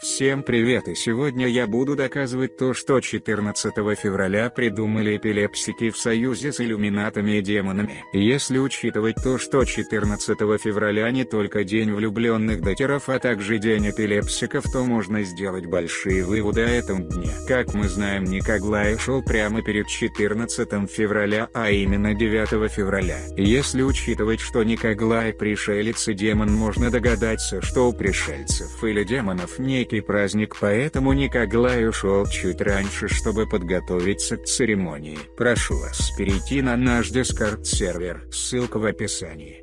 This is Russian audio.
Всем привет и сегодня я буду доказывать то что 14 февраля придумали эпилепсики в союзе с иллюминатами и демонами. Если учитывать то что 14 февраля не только день влюбленных дотеров а также день эпилепсиков то можно сделать большие выводы о этом дне. Как мы знаем Никоглай шел прямо перед 14 февраля а именно 9 февраля. Если учитывать что Никоглай пришелец и демон можно догадаться что у пришельцев или демонов не некий праздник поэтому Никоглай ушел чуть раньше чтобы подготовиться к церемонии. Прошу вас перейти на наш дискорд сервер, ссылка в описании.